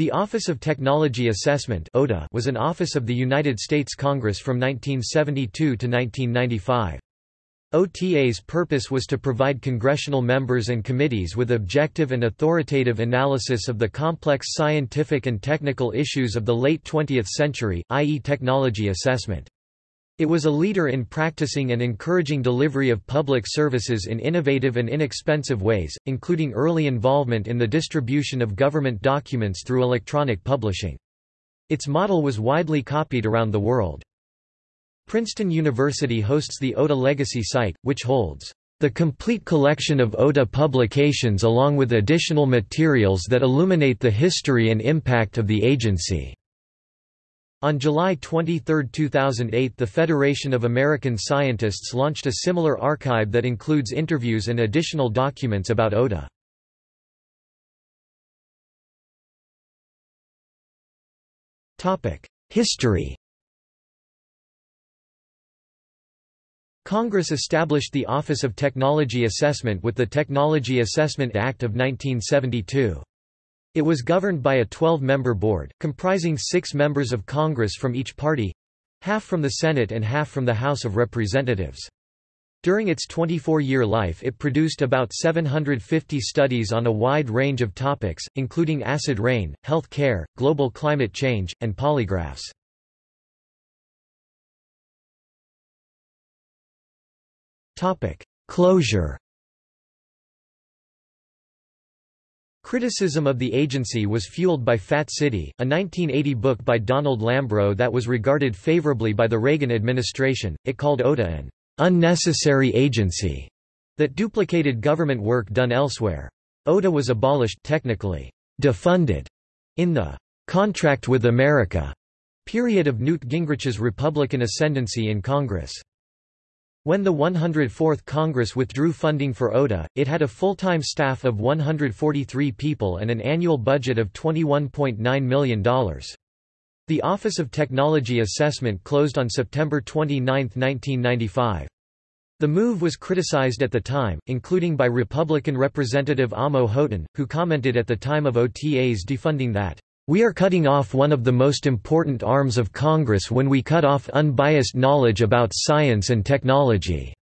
The Office of Technology Assessment was an office of the United States Congress from 1972 to 1995. OTA's purpose was to provide congressional members and committees with objective and authoritative analysis of the complex scientific and technical issues of the late 20th century, i.e. technology assessment. It was a leader in practicing and encouraging delivery of public services in innovative and inexpensive ways, including early involvement in the distribution of government documents through electronic publishing. Its model was widely copied around the world. Princeton University hosts the OTA Legacy site, which holds the complete collection of OTA publications along with additional materials that illuminate the history and impact of the agency. On July 23, 2008 the Federation of American Scientists launched a similar archive that includes interviews and additional documents about OTA. History Congress established the Office of Technology Assessment with the Technology Assessment Act of 1972. It was governed by a 12-member board, comprising six members of Congress from each party—half from the Senate and half from the House of Representatives. During its 24-year life it produced about 750 studies on a wide range of topics, including acid rain, health care, global climate change, and polygraphs. Closure Criticism of the agency was fueled by Fat City, a 1980 book by Donald Lambro that was regarded favorably by the Reagan administration. It called OTA an unnecessary agency that duplicated government work done elsewhere. OTA was abolished technically defunded in the Contract with America period of Newt Gingrich's Republican ascendancy in Congress. When the 104th Congress withdrew funding for OTA, it had a full-time staff of 143 people and an annual budget of $21.9 million. The Office of Technology Assessment closed on September 29, 1995. The move was criticized at the time, including by Republican Representative Amo Houghton, who commented at the time of OTA's defunding that we are cutting off one of the most important arms of Congress when we cut off unbiased knowledge about science and technology."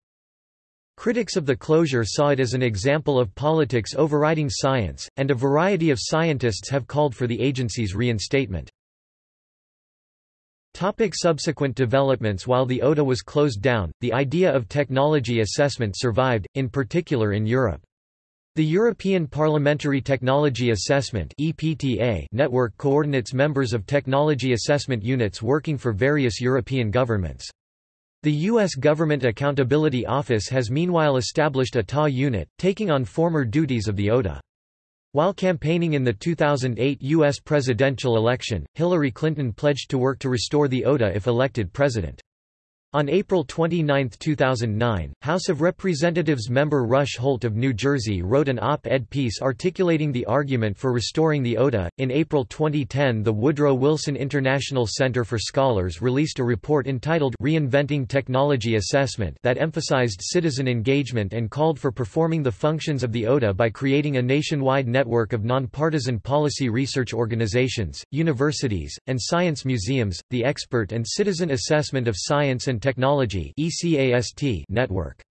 Critics of the closure saw it as an example of politics overriding science, and a variety of scientists have called for the agency's reinstatement. Topic subsequent developments While the OTA was closed down, the idea of technology assessment survived, in particular in Europe. The European Parliamentary Technology Assessment network coordinates members of technology assessment units working for various European governments. The U.S. Government Accountability Office has meanwhile established a TA unit, taking on former duties of the OTA. While campaigning in the 2008 U.S. presidential election, Hillary Clinton pledged to work to restore the OTA if elected president. On April 29, 2009, House of Representatives member Rush Holt of New Jersey wrote an op-ed piece articulating the argument for restoring the OTA. In April 2010, the Woodrow Wilson International Center for Scholars released a report entitled Reinventing Technology Assessment that emphasized citizen engagement and called for performing the functions of the OTA by creating a nationwide network of nonpartisan policy research organizations, universities, and science museums. The expert and citizen assessment of science and Technology network.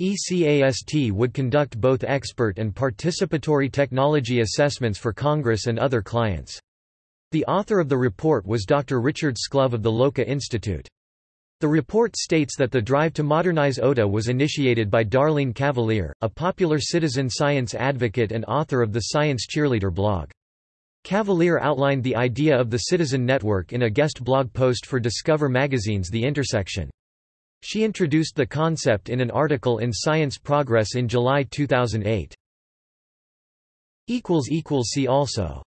ECAST would conduct both expert and participatory technology assessments for Congress and other clients. The author of the report was Dr. Richard Sclove of the Loka Institute. The report states that the drive to modernize OTA was initiated by Darlene Cavalier, a popular citizen science advocate and author of the Science Cheerleader blog. Cavalier outlined the idea of the Citizen Network in a guest blog post for Discover magazine's The Intersection. She introduced the concept in an article in Science Progress in July 2008. See also